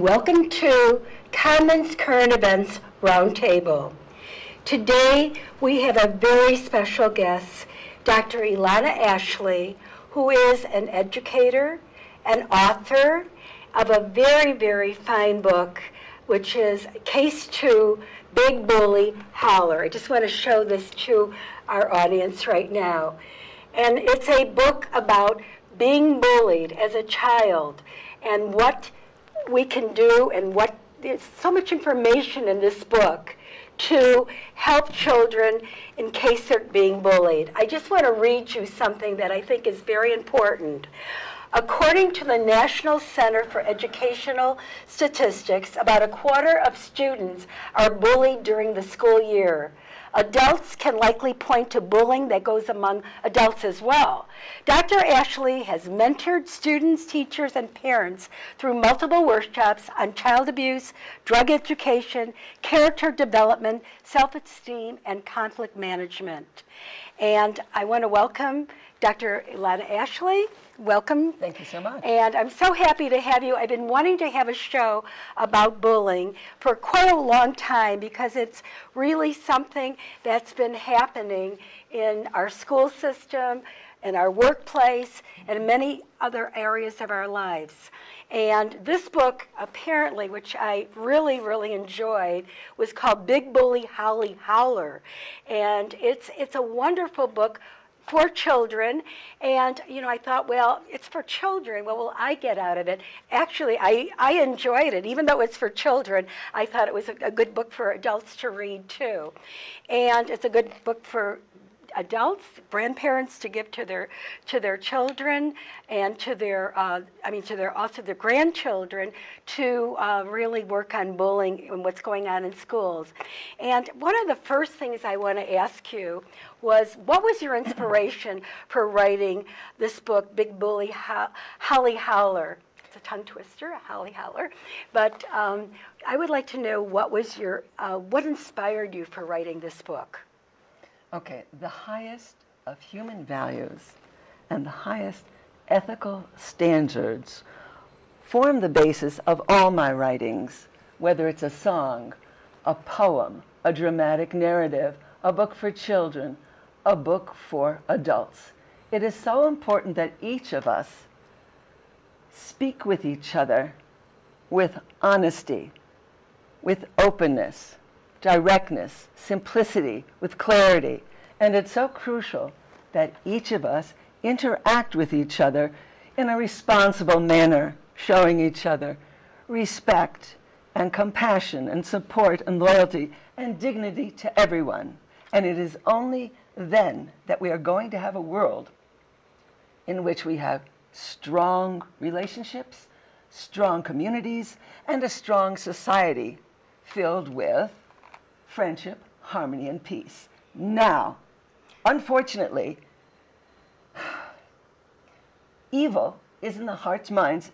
welcome to Commons Current Events Roundtable. Today we have a very special guest, Dr. Elana Ashley, who is an educator, an author of a very, very fine book, which is Case 2, Big Bully Holler. I just want to show this to our audience right now. And it's a book about being bullied as a child and what we can do and what there's so much information in this book to help children in case they're being bullied. I just want to read you something that I think is very important. According to the National Center for Educational Statistics, about a quarter of students are bullied during the school year. Adults can likely point to bullying that goes among adults as well. Dr. Ashley has mentored students, teachers, and parents through multiple workshops on child abuse, drug education, character development, self-esteem, and conflict management. And I want to welcome Dr. Elana Ashley. Welcome. Thank you so much. And I'm so happy to have you. I've been wanting to have a show about bullying for quite a long time because it's really something that's been happening in our school system, in our workplace, and many other areas of our lives. And this book, apparently, which I really, really enjoyed, was called Big Bully Holly Howler. And it's, it's a wonderful book for children. And, you know, I thought, well, it's for children. What will I get out of it? Actually, I, I enjoyed it. Even though it's for children, I thought it was a, a good book for adults to read, too. And it's a good book for adults, grandparents to give to their to their children and to their uh, I mean to their also their grandchildren to uh, really work on bullying and what's going on in schools. And one of the first things I want to ask you was what was your inspiration for writing this book, Big Bully Ho Holly Howler? It's a tongue twister, a Holly Howler. But um, I would like to know what was your, uh, what inspired you for writing this book? Okay, the highest of human values and the highest ethical standards form the basis of all my writings, whether it's a song, a poem, a dramatic narrative, a book for children, a book for adults. It is so important that each of us speak with each other with honesty, with openness, directness, simplicity, with clarity. And it's so crucial that each of us interact with each other in a responsible manner, showing each other respect and compassion and support and loyalty and dignity to everyone. And it is only then that we are going to have a world in which we have strong relationships, strong communities, and a strong society filled with friendship, harmony, and peace. Now, unfortunately, evil is in the hearts, minds,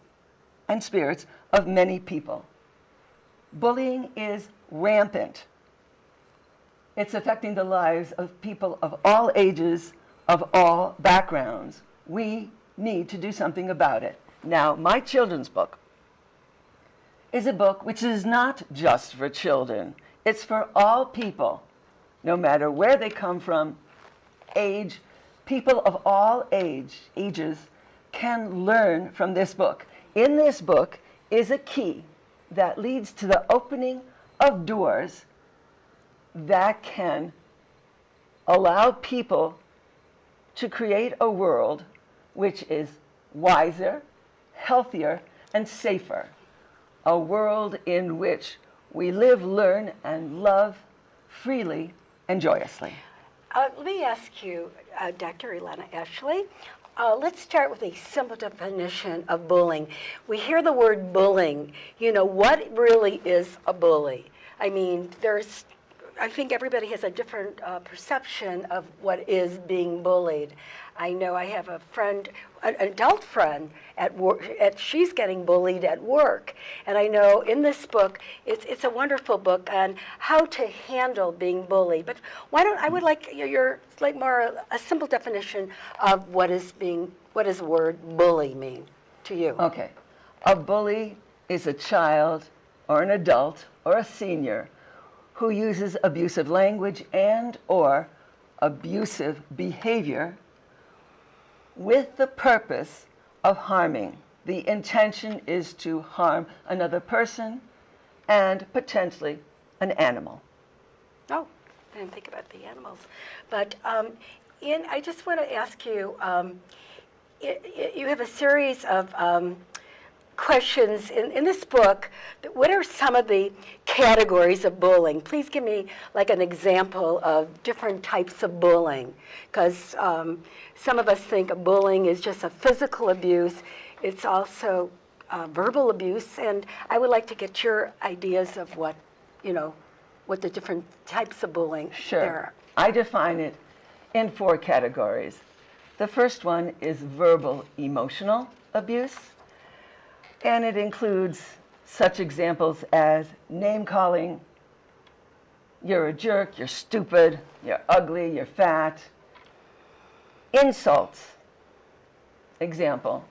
and spirits of many people. Bullying is rampant. It's affecting the lives of people of all ages, of all backgrounds. We need to do something about it. Now, my children's book is a book which is not just for children. It's for all people, no matter where they come from, age, people of all age, ages can learn from this book. In this book is a key that leads to the opening of doors that can allow people to create a world which is wiser, healthier, and safer. A world in which we live, learn, and love freely and joyously. Uh, let me ask you, uh, Dr. Elena Ashley, uh, let's start with a simple definition of bullying. We hear the word bullying. You know, what really is a bully? I mean, there's I think everybody has a different uh, perception of what is being bullied. I know I have a friend, an adult friend at work, at, she's getting bullied at work. And I know in this book, it's, it's a wonderful book on how to handle being bullied. But why don't, I would like your, your like more a simple definition of what is being, what does the word bully mean to you? Okay. A bully is a child or an adult or a senior who uses abusive language and or abusive behavior with the purpose of harming. The intention is to harm another person and potentially an animal. Oh, I didn't think about the animals. But um, I just want to ask you, um, i i you have a series of um, questions in, in this book. What are some of the categories of bullying? Please give me like an example of different types of bullying. Because um, some of us think bullying is just a physical abuse. It's also uh, verbal abuse. And I would like to get your ideas of what, you know, what the different types of bullying Sure. there are. I define it in four categories. The first one is verbal emotional abuse, and it includes such examples as name calling, you're a jerk, you're stupid, you're ugly, you're fat. Insults. Example.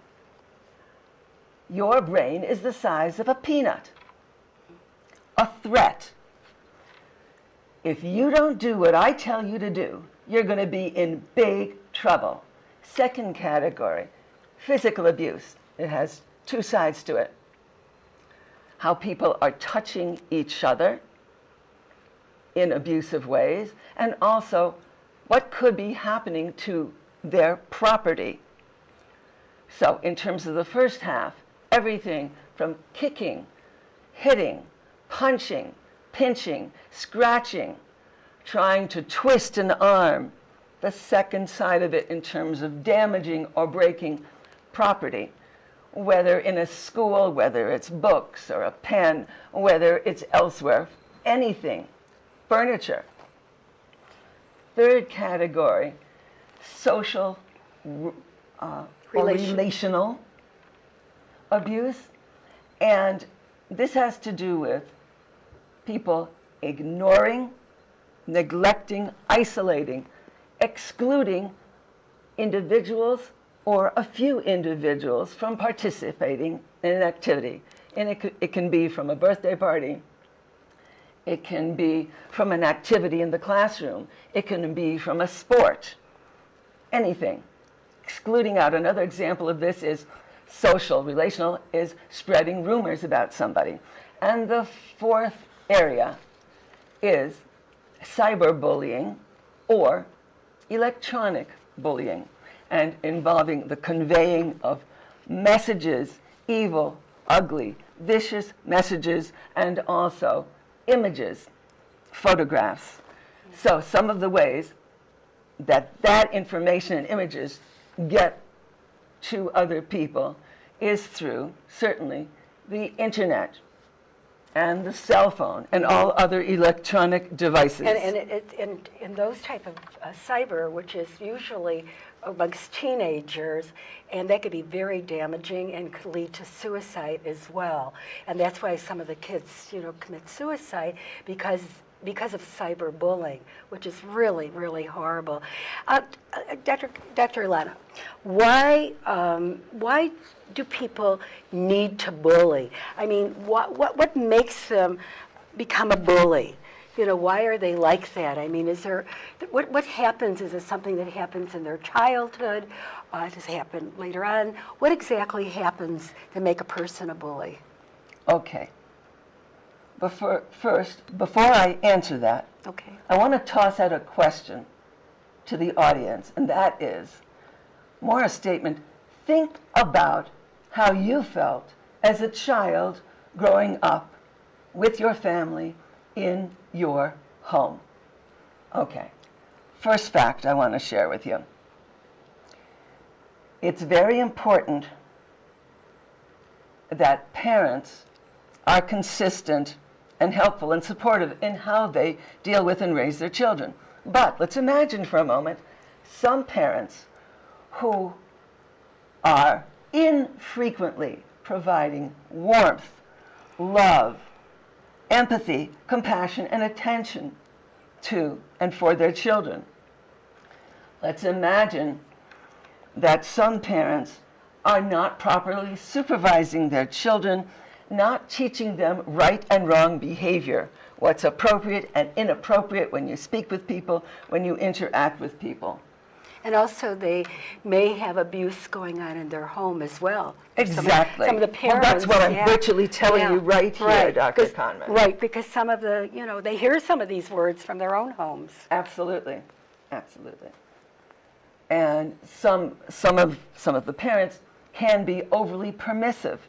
Your brain is the size of a peanut. A threat. If you don't do what I tell you to do, you're going to be in big trouble. Second category, physical abuse. It has two sides to it. How people are touching each other in abusive ways, and also what could be happening to their property. So, in terms of the first half, everything from kicking, hitting, punching, pinching, scratching, trying to twist an arm. The second side of it in terms of damaging or breaking property, whether in a school, whether it's books or a pen, whether it's elsewhere, anything, furniture. Third category, social uh, or relational abuse. And this has to do with people ignoring, neglecting, isolating, excluding individuals or a few individuals from participating in an activity. And it, it can be from a birthday party, it can be from an activity in the classroom, it can be from a sport, anything. Excluding out another example of this is social, relational, is spreading rumors about somebody. And the fourth area is cyberbullying or electronic bullying and involving the conveying of messages, evil, ugly, vicious messages, and also images, photographs. So some of the ways that that information and images get to other people is through, certainly, the internet and the cell phone and all other electronic devices. And, and it, it, in, in those type of uh, cyber, which is usually amongst teenagers, and that could be very damaging and could lead to suicide as well. And that's why some of the kids, you know, commit suicide because because of cyberbullying, which is really, really horrible. Uh, uh, Dr. Dr. Ilana, why, um, why do people need to bully? I mean, what, what, what makes them become a bully? You know, why are they like that? I mean, is there, what, what happens? Is it something that happens in their childhood? Uh, does it happen later on? What exactly happens to make a person a bully? Okay. Before, first, before I answer that, Okay. I want to toss out a question to the audience, and that is more a statement. Think about how you felt as a child growing up with your family in your home. Okay. First fact I want to share with you. It's very important that parents are consistent and helpful and supportive in how they deal with and raise their children. But let's imagine for a moment some parents who are infrequently providing warmth, love, empathy, compassion, and attention to and for their children. Let's imagine that some parents are not properly supervising their children not teaching them right and wrong behavior, what's appropriate and inappropriate when you speak with people, when you interact with people. And also, they may have abuse going on in their home as well. Some of- Exactly. Some of the parents. Well, that's what I'm yeah, virtually telling yeah, you right here, right, Dr. Conman. Right, because some of the, you know, they hear some of these words from their own homes. Absolutely, absolutely. And some, some of, some of the parents can be overly permissive.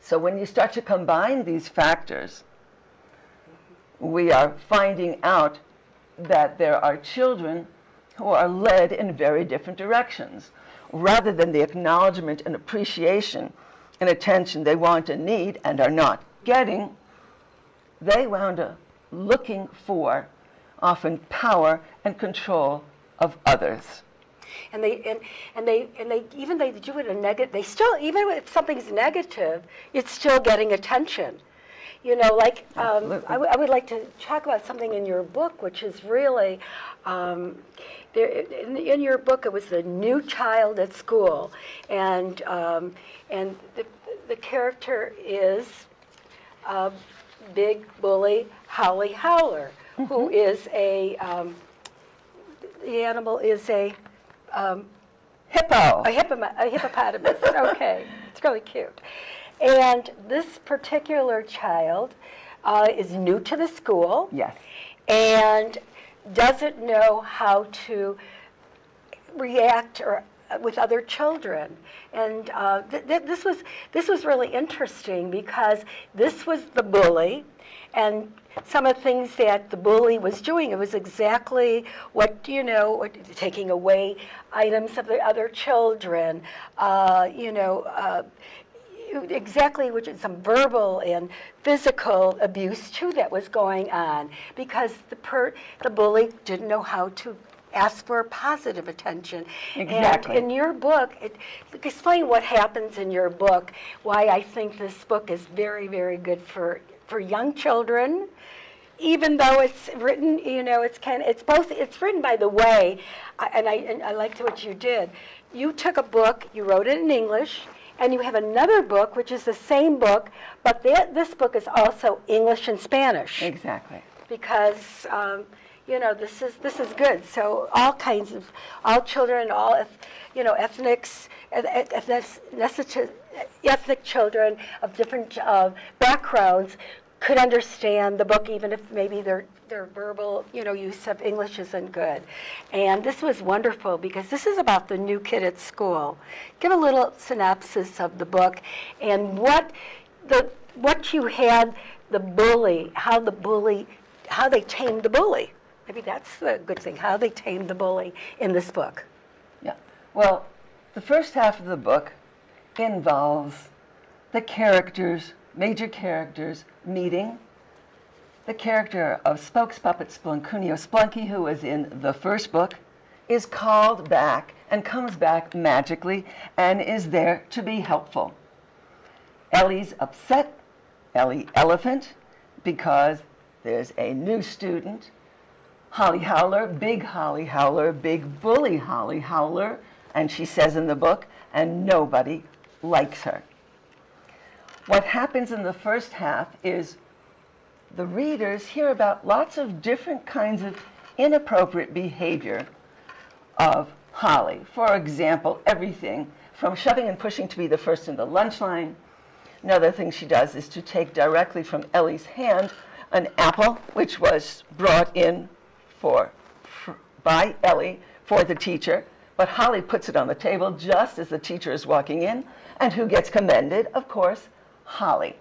So when you start to combine these factors, we are finding out that there are children who are led in very different directions. Rather than the acknowledgement and appreciation and attention they want and need and are not getting, they wound up looking for often power and control of others. And they, and, and they, and they, even they do it in negative, they still, even if something's negative, it's still getting attention. You know, like, um. I, w- I would like to talk about something in your book, which is really, um, there, in, in your book, it was the new child at school. And, um, and the, the character is uh, big bully Holly Howler, who is a, um, the animal is a, um, Hippo. a, hippo- a hippopotamus. okay, it's really cute. And this particular child uh, is new to the school Yes. and doesn't know how to react or uh, with other children. And uh, th- th- this was this was really interesting because this was the bully, and some of the things that the bully was doing. It was exactly what you know, what, taking away items of the other children. Uh, you know. Uh, exactly which is some verbal and physical abuse too that was going on because the per, the bully didn't know how to ask for positive attention. Exactly. And in your book, it, explain what happens in your book, why I think this book is very, very good for, for young children, even though it's written, you know, it's kind it's both, it's written by the way, and I, and I liked what you did. You took a book, you wrote it in English, and you have another book, which is the same book, but thi- this book is also English and Spanish Exactly. because um, you know this is this is good. So all kinds of all children, all eth- you know ethnics, eth- eth- ethnic, ethnic children of different uh, backgrounds could understand the book, even if maybe their their verbal you know use of English isn't good. And this was wonderful because this is about the new kid at school. Give a little synopsis of the book and what the what you had the bully, how the bully, how they tamed the bully. Maybe that's the good thing, how they tamed the bully in this book. Yeah. Well, the first half of the book involves the characters, major characters, meeting. The character of Spokes Puppet Splunkunio Splunky, who was in the first book, is called back and comes back magically and is there to be helpful. Ellie's upset, Ellie Elephant, because there's a new student Holly Howler, big Holly Howler, big bully Holly Howler, and she says in the book, and nobody likes her. What happens in the first half is the readers hear about lots of different kinds of inappropriate behavior of Holly. For example, everything from shoving and pushing to be the first in the lunch line. Another thing she does is to take directly from Ellie's hand an apple, which was brought in for, for by Ellie for the teacher, but Holly puts it on the table just as the teacher is walking in, and who gets commended? Of course, Holly.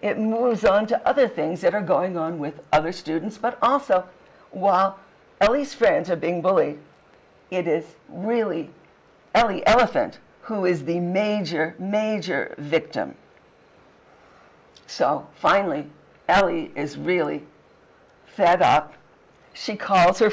It moves on to other things that are going on with other students, but also while Ellie's friends are being bullied, it is really Ellie Elephant who is the major, major victim. So finally, Ellie is really fed up. She calls her